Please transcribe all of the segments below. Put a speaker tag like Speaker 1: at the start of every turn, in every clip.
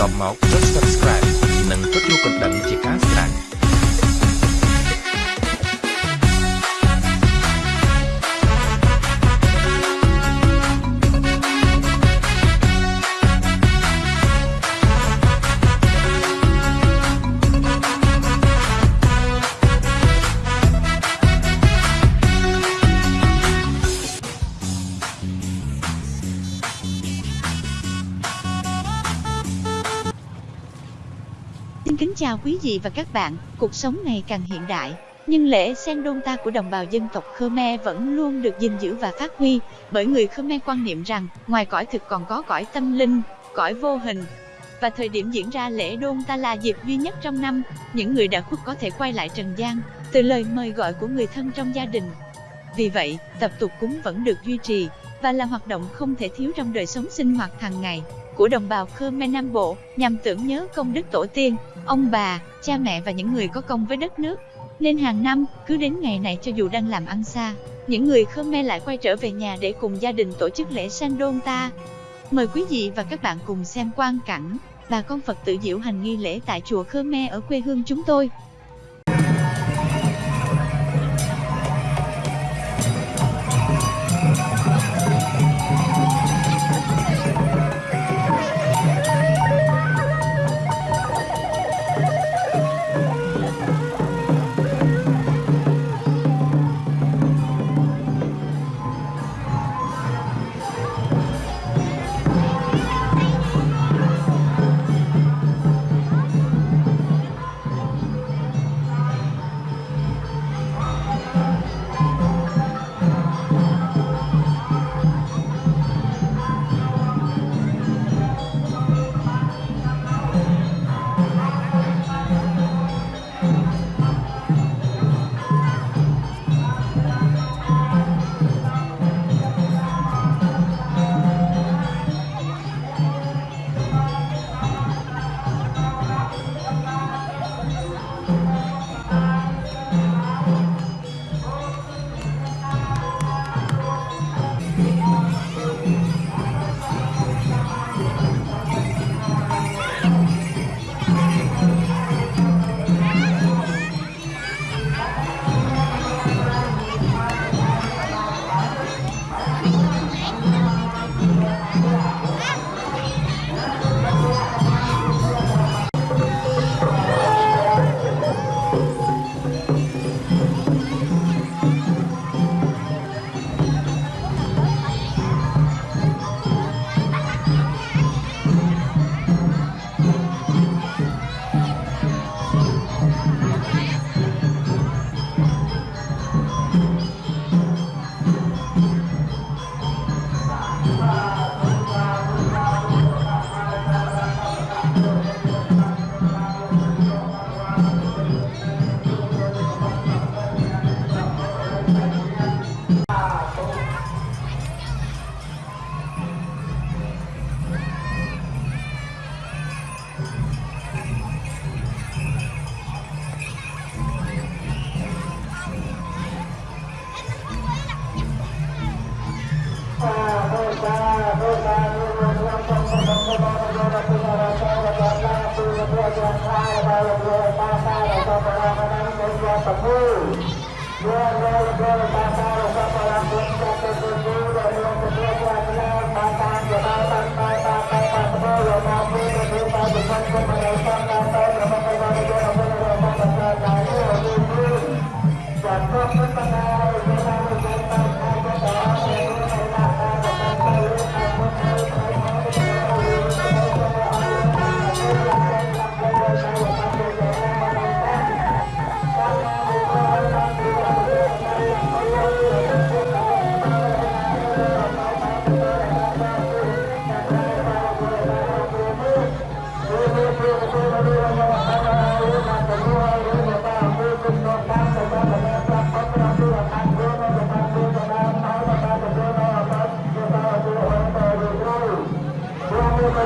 Speaker 1: តបមកចុច Subscribe និងចុចរូបកណ្ដឹងជាការស្រេច xin
Speaker 2: kính chào quý vị và các bạn, cuộc sống ngày càng hiện đại, nhưng lễ sen đôn ta của đồng bào dân tộc Khmer vẫn luôn được gìn giữ và phát huy, bởi người Khmer quan niệm rằng, ngoài cõi thực còn có cõi tâm linh, cõi vô hình. Và thời điểm diễn ra lễ đôn ta là dịp duy nhất trong năm, những người đã khuất có thể quay lại trần gian, từ lời mời gọi của người thân trong gia đình. Vì vậy, tập tục cúng vẫn được duy trì, và là hoạt động không thể thiếu trong đời sống sinh hoạt hàng ngày của đồng bào Khmer Nam Bộ, nhằm tưởng nhớ công đức tổ tiên, ông bà, cha mẹ và những người có công với đất nước. Nên hàng năm, cứ đến ngày này cho dù đang làm ăn xa, những người Khmer lại quay trở về nhà để cùng gia đình tổ chức lễ Sandon ta. Mời quý vị và các bạn cùng xem quang cảnh bà con Phật tử diễu hành nghi lễ tại chùa Khmer ở quê hương chúng tôi.
Speaker 3: Contra Samuel. Boa noite, Batalha, Batalha, Contra Samuel,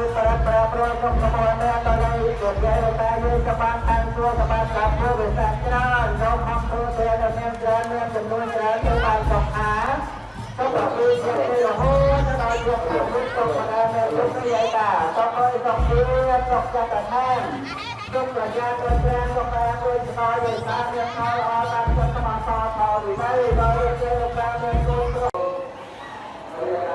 Speaker 3: គឺប្រប្រប្រក្នុងកបនដល់ឲ្យជាជាតែយើងសបានខាងទួសបានកាប់ធ្វើវិសាច្រើនយកខំធ្វើទៅដល់មានច្រើនមានចំនួនច្រើនទៅបានសុខអាទៅប្រគឺជារហូតដល់យកទៅទៅបាននៅទុកយាយតាទៅឲ្យសុខវាសុខចិត្តថាទុកប្រញាទៅប្រាំទៅបានដោយស្គាល់យាយតាមានខលអត់បានចិត្តមកតតវិន័យដល់ជាបានមានគោលត្រង់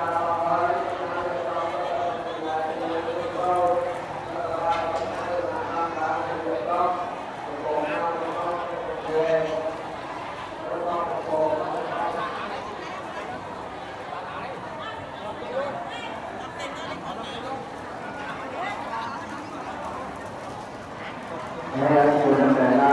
Speaker 3: मैं सोना पहला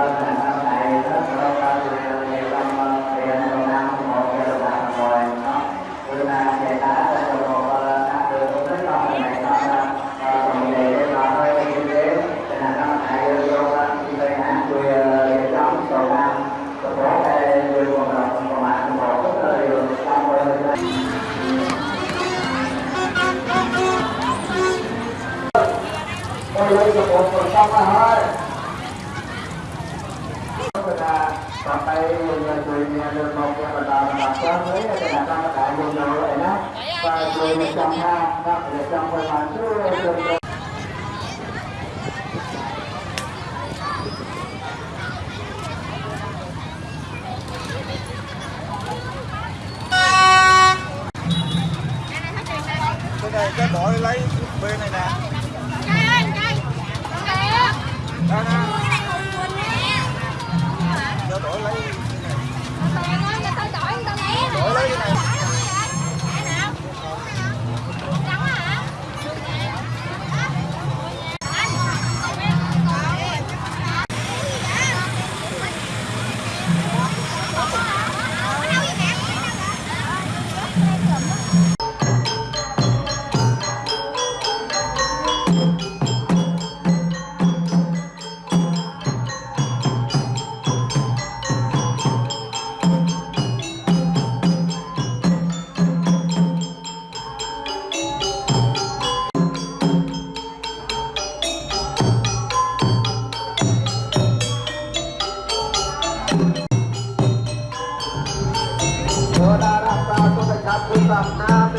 Speaker 3: យើងនៅជួយគ្នាលើមកផ្ទះបណ្ដាបណ្ដាផ្ទះវិញតែតាមតែយើងនៅឯណាបាទជួយចង់ថាដល់ចង់ធ្វើបានជួយ Natal.